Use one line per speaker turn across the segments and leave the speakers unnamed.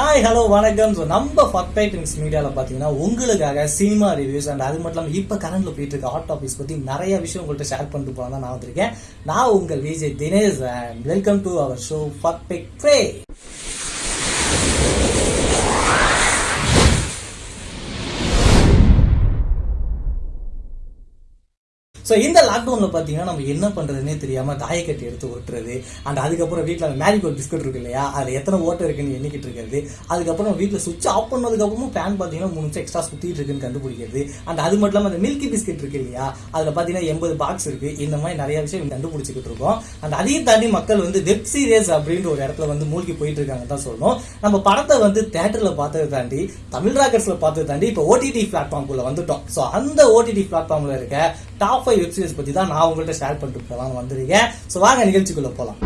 Hi hello வணக்கம். So நம்ம ஃபர்ஃபெக்ட் மீடியாவில் பார்த்தீங்கன்னா உங்களுக்காக சினிமா ரிவ்யூஸ் அண்ட் அது மட்டும் இல்லாமல் இப்போ கரண்டில் போயிட்டு இருக்க ஹாட் டாபிக்ஸ் பற்றி நிறைய விஷயம் உங்கள்கிட்ட ஷேர் பண்ணிட்டு போகலாம் தான் நான் வந்திருக்கேன். நான் உங்கள் Vijay Dinesh and welcome to our show perfect ஃபே ஸோ இந்த லாக்டவுனில் பார்த்தீங்கன்னா நம்ம என்ன பண்ணுறதுனே தெரியாமல் தாயக்கட்டி எடுத்து ஓட்டுறது. அண்ட் அதுக்கப்புறம் வீட்டில் அந்த மேரிகோட் பிஸ்கட் இருக்கு இல்லையா? அதில் எத்தனை ஓட்டை இருக்குன்னு எண்ணிக்கிட்டு இருக்கிறது? அதுக்கப்புறம் வீட்டில் சுவிட்ச் ஆஃப் பண்ணதுக்கப்புறமும் ஃபேன் பார்த்தீங்கன்னா மூணு நிமிஷம் எக்ஸ்ட்ரா சுற்றிட்டு இருக்குன்னு கண்டுபிடிக்கிறது. அண்ட் அது மட்டும் இல்லாமல் அந்த மில்கி பிஸ்கட் இருக்கு இல்லையா? அதில் பார்த்தீங்கன்னா எண்பது பாக்ஸ் இருக்குது இந்த மாதிரி நிறைய விஷயம் கண்டுபிடிச்சிக்கிட்டு இருக்கோம். அண்ட் அதையும் தாண்டி மக்கள் வந்து வெப் சீரியஸ் அப்படின்ற ஒரு இடத்துல வந்து மூழ்கி போயிட்டு இருக்காங்க தான் சொல்லணும். நம்ம படத்தை வந்து தேட்டரில் பார்த்ததை தாண்டி தமிழ் ராக்கர்ஸில் பார்த்ததை தாண்டி இப்போ ஓடிடி பிளாட்ஃபார்ம்குள்ளே வந்துட்டோம். ஸோ அந்த ஓடிடி பிளாட்ஃபார்மில் இருக்க டாப் ஃபைவ் வெப் சீரிஸ் பற்றி தான் நான் உங்கள்கிட்ட ஷேர் பண்ணிட்டு போகலாம்னு வந்திருக்கேன் ஸோ வாங்க நிகழ்ச்சிக்குள்ளே போகலாம்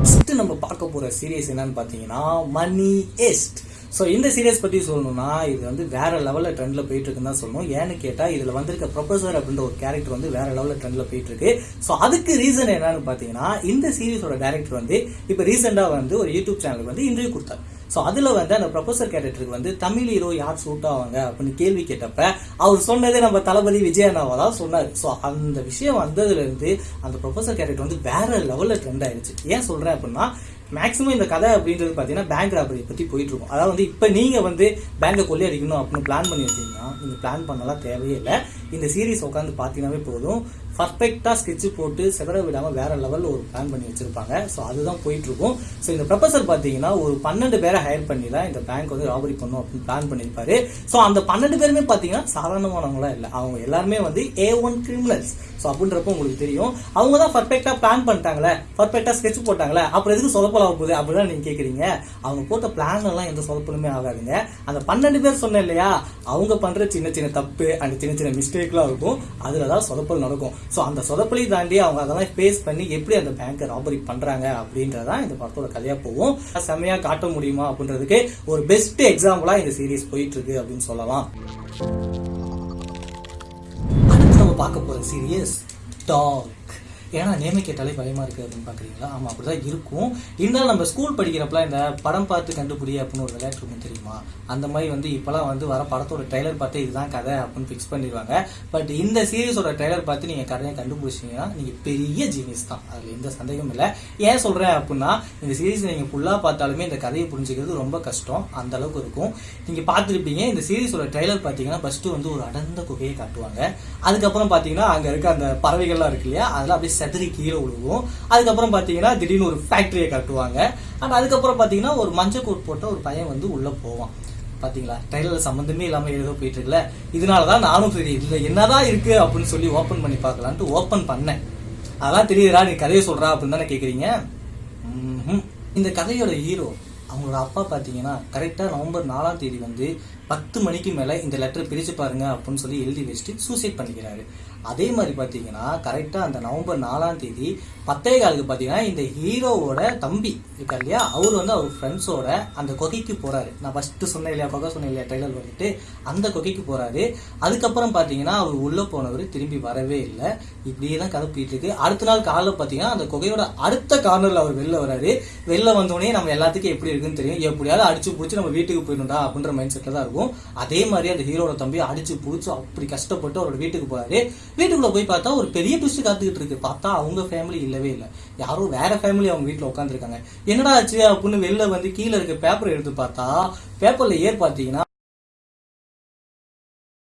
ஃபஸ்ட்டு நம்ம பார்க்க போற சீரியஸ் என்னன்னு பார்த்தீங்கன்னா மணி எஸ்ட் ஸோ இந்த சீரியஸ் பற்றி சொல்லணும்னா இது வந்து வேற லெவலில் ட்ரெண்ட்ல போயிட்டு இருக்குன்னு தான் சொல்லணும். ஏன்னு கேட்டால் இதில் வந்திருக்க ப்ரொஃபசர் அப்படின்ற ஒரு கேரக்டர் வந்து வேற லெவலில் ட்ரெண்ட்ல போயிட்டு இருக்கு. ஸோ அதுக்கு ரீசன் என்னன்னு பார்த்தீங்கன்னா இந்த சீரியஸோட டேரக்டர் வந்து இப்போ ரீசெண்டாக வந்து ஒரு யூடியூப் சேனலுக்கு வந்து இன்டர்வியூ கொடுத்தாரு. ஸோ அதில் வந்து அந்த ப்ரொஃபசர் கேரக்டருக்கு வந்து தமிழ் ஹீரோ யார் சூட் ஆவாங்க? அப்படின்னு கேள்வி கேட்டப்ப அவர் சொன்னதே நம்ம தளபதி விஜய் அண்ணாவா தான் சொன்னார். ஸோ அந்த விஷயம் வந்ததுலேருந்து அந்த ப்ரொஃபசர் கேரக்டர் வந்து வேற லெவலில் ட்ரெண்ட் ஆயிடுச்சு ஏன் சொல்கிறேன் அப்படின்னா மேக்ஸிமம் இந்த கதை அப்படின்றது பார்த்தீங்கன்னா பேங்க் ராபரி பற்றி போயிட்டு இருக்கும் அதாவது வந்து இப்போ நீங்கள் வந்து பேங்கை கொள்ளையடிக்கணும் அப்படின்னு பிளான் பண்ணி வச்சீங்கன்னா நீங்கள் பிளான் பண்ணலாம் தேவையே இல்லை. இந்த சீரீஸ் உட்காந்து பார்த்தீங்கன்னாவே போதும். பர்ஃபெக்டாக ஸ்கெட்ச் போட்டு செவர விடாமல் வேற லெவலில் ஒரு பிளான் பண்ணி வச்சிருப்பாங்க. ஸோ அதுதான் போயிட்டு இருக்கும் ஸோ இந்த ப்ரொஃபசர் பார்த்தீங்கன்னா ஒரு பன்னெண்டு பேரை ஹையர் பண்ணி தான் இந்த பேங்க் வந்து ராபரி பண்ணும் அப்படின்னு பிளான் பண்ணியிருப்பாரு. ஸோ அந்த பன்னெண்டு பேருமே பார்த்தீங்கன்னா சாதாரணமானவங்களாம் இல்லை. அவங்க எல்லாருமே வந்து ஏ ஒன் கிரிமினல்ஸ் ஸோ அப்படின்றப்போ உங்களுக்கு தெரியும். அவங்க தான் பர்ஃபெக்டாக பிளான் பண்ணிட்டாங்களே. பர்ஃபெக்டாக ஸ்கெட்ச் போட்டாங்களே. அப்புறம் எதுக்கு சொதப்பல் ஆக போகுது அப்படிதான் நீங்கள் கேட்குறீங்க அவங்க போட்ட பிளான் எல்லாம் எந்த சொதப்பலுமே ஆகாதுங்க. அந்த பன்னெண்டு பேர் சொன்னேன் இல்லையா? அவங்க பண்ணுற சின்ன சின்ன தப்பு அந்த சின்ன சின்ன மிஸ்டேக்லாம் இருக்கும். அதில் தான் சொதப்பல் நடக்கும். ஸோ அந்த சொதப்பலி தாண்டி அவங்க அதெல்லாம் ஃபேஸ் பண்ணி எப்படி அந்த பேங்கை ராபரி பண்ணுறாங்க அப்படின்றதான் இந்த படத்தோட கதையாக போகும் செம்மையாக காட்ட முடியுமா அப்படின்றதுக்கு ஒரு பெஸ்ட் எக்ஸாம்பிளாக இந்த சீரீஸ் போயிட்டு இருக்கு அப்படின்னு சொல்லலாம். அடுத்து நம்ம பார்க்க போகிற சீரியஸ் டாக் ஏன்னா நேமை கேட்டாலே பயமா இருக்கு அப்படின்னு பாக்குறீங்களா? ஆமா அப்படிதான் இருக்கும். இருந்தாலும் நம்ம ஸ்கூல் படிக்கிறப்பலாம் இந்த படம் பார்த்து கண்டுபிடி அப்படின்னு ஒரு விளையாட்டு இருக்கும் தெரியுமா? அந்த மாதிரி வந்து இப்பெல்லாம் வந்து வர படத்தோட ட்ரைலர் பார்த்து இதுதான் கதை அப்படின்னு ஃபிக்ஸ் பண்ணிடுவாங்க. பட் இந்த சீரீஸோட ட்ரைலர் பார்த்து நீங்க கதையை கண்டுபிடிச்சீங்கன்னா நீங்க பெரிய ஜீனியஸ் தான். அதுல எந்த சந்தேகமும் இல்லை. ஏன் சொல்றேன் அப்படின்னா இந்த சீரீஸ் நீங்க ஃபுல்லா பார்த்தாலுமே இந்த கதையை புரிஞ்சுக்கிறது ரொம்ப கஷ்டம். அந்த அளவுக்கு இருக்கும். நீங்க பார்த்துருப்பீங்க இந்த சீரீஸோட ட்ரைலர் பார்த்தீங்கன்னா ஃபர்ஸ்ட் வந்து ஒரு அடர்ந்த குகையை காட்டுவாங்க. அதுக்கப்புறம் பார்த்தீங்கன்னா அங்க இருக்க அந்த பறவைகள்லாம் இருக்கு இல்லையா? அதெல்லாம் அப்படியே செதறி கீழே விழுவும். அதுக்கப்புறம் பார்த்தீங்கன்னா திடீர்னு ஒரு ஃபேக்ட்ரியை கட்டுவாங்க. அண்ட் அதுக்கப்புறம் பார்த்தீங்கன்னா ஒரு மஞ்சள் கோட் போட்ட ஒரு பையன் வந்து உள்ளே போவான். பாத்தீங்களா ட்ரைலர் சம்மந்தமே இல்லாம ஏதோ போயிட்டு இருக்குல்ல. இதனாலதான் நானும் சரி இதுல என்னதான் இருக்கு அப்படின்னு சொல்லி ஓபன் பண்ணி பார்க்கலான்ட்டு ஓபன் பண்ணேன். அதான் தெரியுதுடா நீ கதையை சொல்றா அப்படின்னு தானே கேக்குறீங்க? இந்த கதையோட ஹீரோ அவங்களோட அப்பா பார்த்தீங்கன்னா கரெக்டாக நவம்பர் நாலாம் தேதி வந்து பத்து மணிக்கு மேலே இந்த லெட்டர் பிரித்து பாருங்க அப்படின்னு சொல்லி எழுதி வச்சுட்டு சூசைட் பண்ணிக்கிறாரு. அதே மாதிரி பார்த்தீங்கன்னா கரெக்டாக அந்த நவம்பர் நாலாம் தேதி பத்தே காலுக்கு பார்த்தீங்கன்னா இந்த ஹீரோவோட தம்பி இருக்கா இல்லையா? அவர் வந்து அவர் ஃப்ரெண்ட்ஸோட அந்த கொகைக்கு போகிறாரு நான் ஃபஸ்ட்டு சொன்னேன் இல்லையா? கொகை சொன்னேன் இல்லையா? டைலர் வந்துட்டு அந்த கொகைக்கு போகிறாரு அதுக்கப்புறம் பார்த்தீங்கன்னா அவர் உள்ளே போனவர் திரும்பி வரவே இல்லை. இப்படியே தான் கதை போயிட்டு இருக்கு. அடுத்த நாள் காலைல பார்த்தீங்கன்னா அந்த கொகையோட அடுத்த கார்னரில் அவர் வெளில வராரு. வெளில வந்தோடனே நம்ம எல்லாத்துக்கும் எப்படி இருக்குன்னு தெரியும். எப்படியாவது அடிச்சு பிடிச்சி நம்ம வீட்டுக்கு போயிடணும்டா அப்படின்ற மைண்ட் செட்ல தான் இருக்கும். அதே மாதிரி அந்த ஹீரோட தம்பி அடிச்சு பிடிச்சி அப்படி கஷ்டப்பட்டு அவரோட வீட்டுக்கு போறாரு. வீட்டுக்குள்ள போய் பார்த்தா ஒரு பெரிய ட்விஸ்ட் காத்துக்கிட்டு இருக்கு. பார்த்தா அவங்க ஃபேமிலி இல்லவே இல்லை. யாரோ வேற ஃபேமிலி அவங்க வீட்டுல உட்காந்துருக்காங்க என்னடா ஆச்சு? அப்படின்னு வெளில வந்து கீழே இருக்க பேப்பர் எடுத்து பார்த்தா பேப்பர்ல ஏர் பார்த்தீங்கன்னா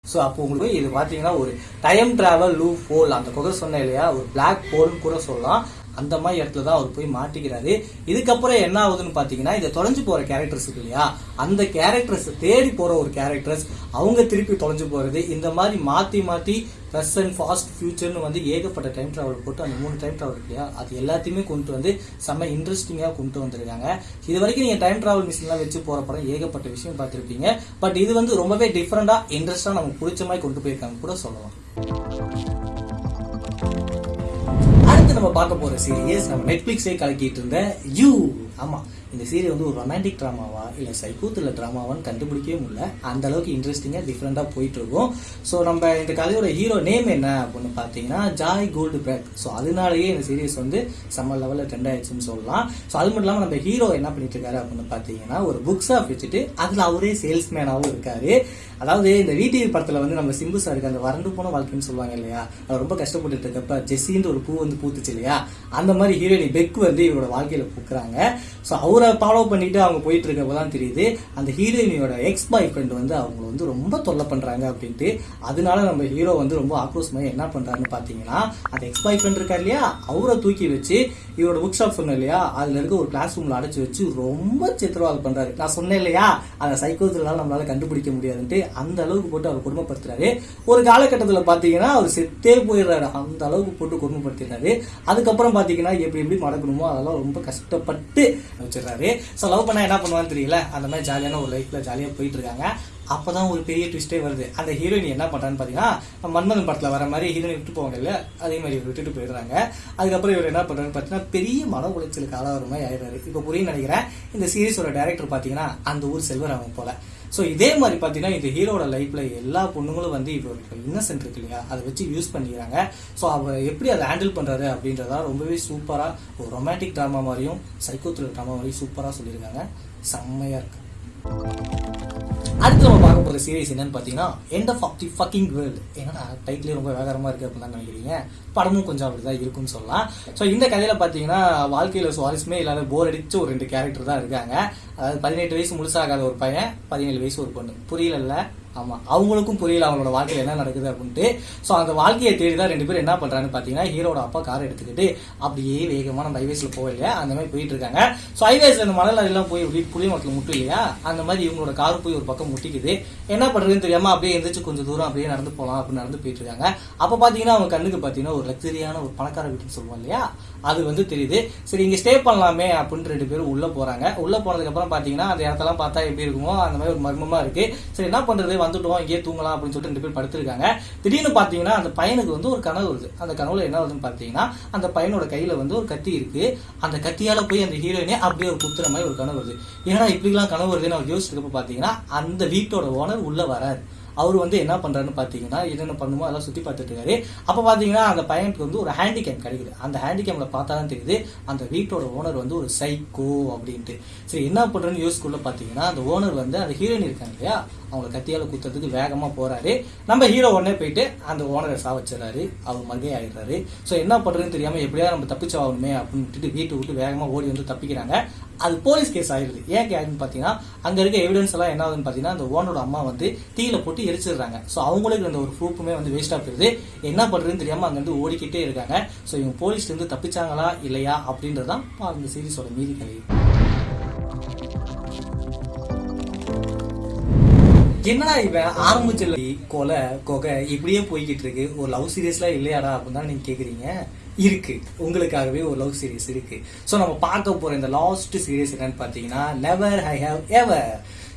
ஸோ அப்போ உங்களுக்கு இது பார்த்தீங்கன்னா ஒரு டைம் டிராவல் லூ போல் அந்த குகை சொன்னேன் இல்லையா? ஒரு பிளாக் ஹோல்னு கூட சொல்லலாம். அந்த மாதிரி இடத்துல தான் அவர் போய் மாட்டிக்கிறாரு. இதுக்கப்புறம் என்ன ஆகுதுன்னு பார்த்தீங்கன்னா இந்த தொலைஞ்சு போகிற கேரக்டர்ஸ் இருக்கு இல்லையா? அந்த கேரக்டர்ஸ் தேடி போகிற ஒரு கேரக்டர்ஸ் அவங்க திருப்பி தொலைஞ்சு போகிறது இந்த மாதிரி மாற்றி மாற்றி மாத்தி அண்ட் ஃபாஸ்ட் ஃபியூச்சர்னு வந்து ஏகப்பட்ட டைம் ட்ராவல் போட்டு அந்த மூணு டைம் ட்ராவல் இருக்கு இல்லையா? அது எல்லாத்தையுமே கொண்டு வந்து செம்ம இன்ட்ரெஸ்டிங்காக கொண்டு வந்திருக்காங்க. இது வரைக்கும் நீங்கள் டைம் டிராவல் மிஷின்லாம் வச்சு போகிற படம் ஏகப்பட்ட விஷயம் பார்த்துருப்பீங்க. பட் இது வந்து ரொம்பவே டிஃப்ரெண்டாக இன்ட்ரெஸ்டாக நமக்கு பிடிச்ச மாதிரி கொண்டு போயிருக்காங்க கூட சொல்லலாம். நம்ம பார்க்க போகிற சீரியஸ் நம்ம நெட்ஃப்ளிக்ஸே கலக்கிட்டு இருந்த யூ ஆமாம் இந்த சீரியல் வந்து ஒரு ரொமான்டிக் ட்ராமாவா இல்லை சைக்கோத்தில் ட்ராமாவான்னு கண்டுபிடிக்கவே முடியல. அந்த அளவுக்கு இன்ட்ரெஸ்டிங்காக டிஃப்ரெண்ட்டாக போயிட்டு இருக்கும். ஸோ நம்ம இந்த கதையோட ஹீரோ நேம் என்ன அப்படின்னு பார்த்தீங்கன்னா ஜாய் கோல்டு பிராக் ஸோ அதனாலேயே இந்த சீரியஸ் வந்து செம்ம லெவலில் ட்ரெண்ட் ஆயிடுச்சுன்னு சொல்லலாம். ஸோ அது மட்டும் இல்லாமல் நம்ம ஹீரோ என்ன பண்ணிட்டு இருக்காரு அப்படின்னு பார்த்தீங்கன்னா ஒரு புக் ஷாப் வச்சுட்டு அதில் அவரே சேல்ஸ்மேனாகவும் இருக்காரு. அதாவது இந்த விடிவி படத்தில் வந்து நம்ம சிம்பு சாருக்கு அந்த வறண்டு போன வாழ்க்கைன்னு சொல்லுவாங்க இல்லையா? அவர் ரொம்ப கஷ்டப்பட்டு இருக்கப்ப ஜெஸ்ஸின்ற ஒரு பூ வந்து பூத்துச்சு இல்லையா? அந்த மாதிரி ஹீரோயினி பெக் வந்து இவரோட வாழ்க்கையில பூக்குறாங்க. ஸோ அவரை ஃபாலோ பண்ணிட்டு அவங்க போயிட்டு இருக்கப்போ தான் தெரியுது. அந்த ஹீரோயினியோட எக்ஸ் பாய் ஃப்ரெண்ட் வந்து அவங்கள வந்து ரொம்ப தொல்லை பண்றாங்க அப்படின்ட்டு அதனால நம்ம ஹீரோ வந்து ரொம்ப ஆக்ரோஷமாக என்ன பண்றாருன்னு பார்த்தீங்கன்னா அந்த எக்ஸ் பாய் ஃப்ரெண்ட் இருக்கார் இல்லையா? அவரை தூக்கி வச்சு இவரோட புக் ஷாப் சொன்னேன் இல்லையா? அதுல இருக்க ஒரு கிளாஸ் ரூம்ல அடைச்சு வச்சு ரொம்ப சித்திரவாதம் பண்றாரு. நான் சொன்னேன் இல்லையா? அந்த சைக்கோத்தினால நம்மளால கண்டுபிடிக்க முடியாதுன்ட்டு அந்த அளவுக்கு போட்டு அவர் கொடுமைப்படுத்துறாரு. ஒரு காலகட்டத்தில் பார்த்தீங்கன்னா அவர் செத்தே போயிடுறாரு. அந்த அளவுக்கு போட்டு கொடுமைப்படுத்திடுறாரு. அதுக்கப்புறம் பார்த்தீங்கன்னா எப்படி எப்படி மடக்கணுமோ அதெல்லாம் ரொம்ப கஷ்டப்பட்டு வச்சிடுறாரு. ஸோ லவ் பண்ணால் என்ன பண்ணுவான்னு தெரியல? அந்த மாதிரி ஜாலியான ஒரு லைஃப்பில் ஜாலியாக போயிட்டு இருக்காங்க. அப்பதான் ஒரு பெரிய ட்விஸ்டே வருது. அந்த ஹீரோயின் என்ன பண்ணுறான்னு பார்த்தீங்கன்னா மன்மதன் படத்தில் வர மாதிரி ஹீரோயின் விட்டு போவாங்க இல்லை அதே மாதிரி இவர் விட்டுட்டு போயிடுறாங்க. அதுக்கப்புறம் இவர் என்ன பண்ணுறான்னு பார்த்தீங்கன்னா பெரிய மன உளைச்சலுக்கு ஆளாகிற மாதிரி ஆயிடுறாரு. இப்போ புரியும் நினைக்கிறேன். இந்த சீரிஸோட டேரக்டர் பார்த்தீங்கன்னா அந்த ஊர் செல்வராமன் போல. ஸோ இதே மாதிரி பார்த்தீங்கன்னா இந்த ஹீரோட லைஃப்பில் எல்லா பொண்ணுங்களும் வந்து இப்போ இன்னசென்ட் இருக்கு இல்லையா? அதை வச்சு யூஸ் பண்ணிக்கிறாங்க. ஸோ அவர் எப்படி அதை ஹேண்டில் பண்ணுறாரு அப்படின்றதா ரொம்பவே சூப்பராக ஒரு ரொமான்டிக் ட்ராமா மாதிரியும் சைக்கோ ட்ராமா மாதிரியும் சூப்பராக சொல்லியிருக்காங்க. செம்மையாக இருக்கு. அடுத்து நம்ம பார்க்க போகிற சீரிஸ் என்னன்னு பார்த்தீங்கன்னா end of the fucking world ஏன்னா டைட்டிலே ரொம்ப வேகரமாக இருக்குது அப்படின்னு தான் நினைக்கிறீங்க? படமும் கொஞ்சம் அப்படி தான் இருக்கும்னு சொல்லலாம். ஸோ இந்த கதையில் பார்த்தீங்கன்னா வாழ்க்கையில் சுவாரஸ்யமே இல்லாத போர் அடிச்ச ஒரு ரெண்டு கேரக்டர் தான் இருக்காங்க. அதாவது பதினெட்டு வயசு முழுசாகாத ஒரு பையன் பதினேழு வயசு ஒரு பொண்ணு. புரியல ஆமாம் அவங்களுக்கும் புரியல அவங்களோட வாழ்க்கையில் என்ன நடக்குது அப்படின்ட்டு. ஸோ அந்த வாழ்க்கையை தேடி தான் ரெண்டு பேரும் என்ன பண்ணுறான்னு பார்த்தீங்கன்னா ஹீரோட அப்பா கார் எடுத்துக்கிட்டு அப்படியே வேகமான நம்ம ஹைவேஸ்ல போக அந்த மாதிரி போயிட்டு இருக்காங்க. ஸோ ஹைவேஸில் இந்த மணல் எல்லாம் போய் இப்படி புளிய மக்கள் முட்டும் இல்லையா? அந்த மாதிரி இவங்களோட கார் போய் ஒரு பக்கம் முட்டிக்குது. என்ன பண்ணுறதுன்னு தெரியாமல் அப்படியே எந்திரிச்சு கொஞ்சம் தூரம் அப்படியே நடந்து போகலாம் அப்படின்னு நடந்து போயிட்டு இருக்காங்க. அப்போ பார்த்தீங்கன்னா அவங்க கண்ணுக்கு பார்த்தீங்கன்னா ஒரு லக்ஸரியான ஒரு பணக்கார வீட்டுன்னு சொல்லுவோம் இல்லையா? அது வந்து தெரியுது. சரி இங்கே ஸ்டே பண்ணலாமே அப்படின்னு ரெண்டு பேரும் உள்ளே போகிறாங்க உள்ளே போனதுக்கப்புறம் பார்த்தீங்கன்னா அந்த இடத்தெல்லாம் பார்த்தா எப்படி இருக்குமோ அந்த மாதிரி ஒரு மர்மமாக இருக்குது சரி என்ன பண்ணுறது வந்துட்டோம் இங்கேயே தூங்கலாம் அப்படின்னு சொல்லிட்டு ரெண்டு பேர் படுத்திருக்காங்க. திடீர்னு பார்த்தீங்கன்னா அந்த பையனுக்கு வந்து ஒரு கனவு வருது. அந்த கனவுல என்ன வருதுன்னு பார்த்தீங்கன்னா அந்த பையனோட கையில வந்து ஒரு கத்தி இருக்கு. அந்த கத்தியால போய் அந்த ஹீரோயினே அப்படியே ஒரு குத்துற மாதிரி ஒரு கனவு வருது. ஏன்னா இப்படிலாம் கனவு வருதுன்னு அவர் யோசிச்சிருக்கப்ப பார்த்தீங்கன்னா அந்த வீட்டோட ஓனர் உள்ள வராரு. அவர் வந்து என்ன பண்ணுறாருன்னு பார்த்தீங்கன்னா என்னென்ன பண்ணுமோ அதெல்லாம் சுற்றி பார்த்துட்டு இருக்காரு. அப்போ பார்த்தீங்கன்னா அந்த பையனுக்கு வந்து ஒரு ஹேண்டிகேம் கிடைக்குது. அந்த ஹேண்டிகேமில் பார்த்தா தான் தெரியுது அந்த வீட்டோட ஓனர் வந்து ஒரு சைக்கோ அப்படின்ட்டு. சரி என்ன பண்றேன்னு யோசிக்குள்ளே பார்த்தீங்கன்னா அந்த ஓனர் வந்து அந்த ஹீரோயின் இருக்காங்க இல்லையா அவங்களை கத்தியால் குத்துறதுக்கு வேகமாக போகிறாரு நம்ம ஹீரோ உடனே போயிட்டு அந்த ஓனரை சாவச்சிடறாரு. அவர் மகை ஆகிடுறாரு ஸோ என்ன பண்ணுறதுன்னு தெரியாமல் எப்படியா நம்ம தப்பிச்சாகணுமே அப்படின்னு விட்டுட்டு வீட்டை விட்டு வேகமாக ஓடி வந்து தப்பிக்கிறாங்க. அது போலீஸ் கேஸ் ஆகிடுது ஏன் கேக்குன்னு பார்த்தீங்கன்னா அங்கே இருக்க எவிடன்ஸ் எல்லாம் என்ன ஆகுதுன்னு பார்த்தீங்கன்னா அந்த ஓனரோட அம்மா வந்து தீயில போட்டு எரிச்சிடுறாங்க. ஸோ அவங்களுக்கு அந்த ஒரு ப்ரூஃபுமே வந்து வேஸ்ட்டாக போயிடுது. என்ன பண்ணுறதுன்னு தெரியாமல் அங்கேருந்து ஓடிக்கிட்டே இருக்காங்க. ஸோ இவங்க போலீஸ்லேருந்து தப்பிச்சாங்களா இல்லையா அப்படின்றதான் இந்த சீரீஸோட மீதி கதை என்னடா இவன் ஆரம்பிச்சல கொலை கொகை இப்படியே போய்கிட்டு இருக்கு. ஒரு லவ் சீரியஸ்லாம் இல்லையாடா அப்படின்னு தான் நீங்க கேக்குறீங்க? இருக்கு. உங்களுக்காகவே ஒரு லவ் சீரியஸ் இருக்கு. ஸோ நம்ம பார்க்க போற இந்த லாஸ்ட் சீரியஸ் என்னன்னு பார்த்தீங்கன்னா never I have ever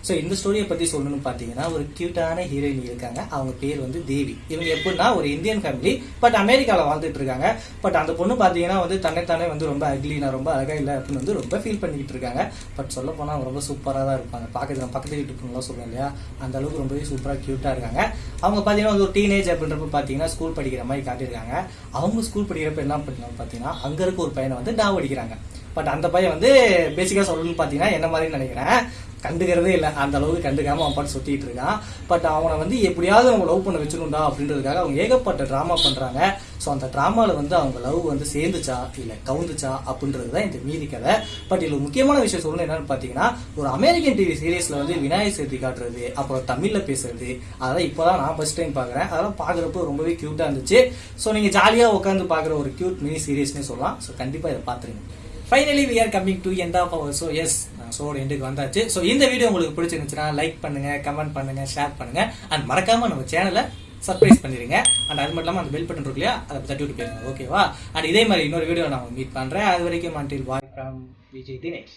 so இந்த ஸ்டோரியை பற்றி சொல்லணும்னு பார்த்தீங்கன்னா ஒரு கியூட்டான ஹீரோயின் இருக்காங்க. அவங்க பேர் வந்து தேவி. இவங்க எப்படின்னா ஒரு இந்தியன் ஃபேமிலி பட் அமெரிக்காவில் வாழ்ந்துட்டு இருக்காங்க பட் அந்த பொண்ணு பார்த்தீங்கன்னா வந்து தன்னைத்தானே வந்து ரொம்ப அக்லி நான் ரொம்ப அழகா இல்லை அப்படின்னு வந்து ரொம்ப ஃபீல் பண்ணிக்கிட்டு இருக்காங்க பட் சொல்ல போனால் அவங்க ரொம்ப சூப்பராக தான் இருப்பாங்க. பார்க்கறது நான் பக்கத்து வீட்டு பொண்ணுலாம் சொல்லுவேன் இல்லையா? அந்த அளவுக்கு ரொம்பவே சூப்பராக க்யூட்டாக இருக்காங்க. அவங்க பார்த்தீங்கன்னா வந்து ஒரு டீனேஜ் அப்படின்றப்ப பார்த்தீங்கன்னா ஸ்கூல் படிக்கிற மாதிரி காட்டியிருக்காங்க. அவங்க ஸ்கூல் படிக்கிறப்ப என்ன பண்ணாங்க பார்த்தீங்கன்னா அங்கே இருக்க ஒரு பையனை வந்து டாவ் அடிக்கிறாங்க பட் அந்த பையன் வந்து பேசிக்காக சொல்லணும்னு பார்த்தீங்கன்னா என்ன மாதிரி நினைக்கிறேன். கண்டுக்கிறதே இல்லை. அந்த அளவுக்கு கண்டுக்காம அவன் பாட்டு சுற்றிட்டு இருக்கான். பட் அவனை வந்து எப்படியாவது அவங்க லவ் பண்ண வச்சிருந்தா அப்படின்றதுக்காக அவங்க ஏகப்பட்ட ட்ராமா பண்ணுறாங்க ஸோ அந்த ட்ராமாவில் வந்து அவங்க லவ் வந்து சேர்ந்துச்சா இல்லை கவுந்துச்சா அப்படின்றது தான் இந்த மீதி கதை. பட் இதில் முக்கியமான விஷயம் சொல்லணும் என்னன்னு பார்த்தீங்கன்னா ஒரு அமெரிக்கன் டிவி சீரியஸில் வந்து விநாயகர் சதுர்த்தி காட்டுறது அப்புறம் தமிழில் பேசுறது அதெல்லாம் இப்போ தான் நான் ஃபர்ஸ்ட் டைம் பார்க்குறேன். அதெல்லாம் பார்க்குறப்போ ரொம்பவே க்யூட்டாக இருந்துச்சு. ஸோ நீங்கள் ஜாலியாக உட்காந்து பார்க்குற ஒரு க்யூட் மினி சீரியஸ்னே சொல்லலாம். ஸோ கண்டிப்பாக இதை பார்த்துருங்க. Finally we are coming to end of our so yes ஷோட எண்டுக்கு வந்தாச்சு. ஸோ இந்த வீடியோ உங்களுக்கு பிடிச்சிருந்துச்சுன்னா லைக் பண்ணுங்க கமெண்ட் பண்ணுங்க ஷேர் பண்ணுங்க. அண்ட் மறக்காம நம்ம சேனலை சர்ப்ரைஸ் பண்ணிருங்க. அண்ட் அது மட்டும் இல்லாமல் அந்த பெல் பட்டன் இருக்கு இல்லையா அதை தட்டி விட்டு போயிருங்க ஓகேவா அண்ட் இதே மாதிரி இன்னொரு வீடியோ நான் மீட் பண்றேன். அது வரைக்கும் until bye from Vijay Dinesh.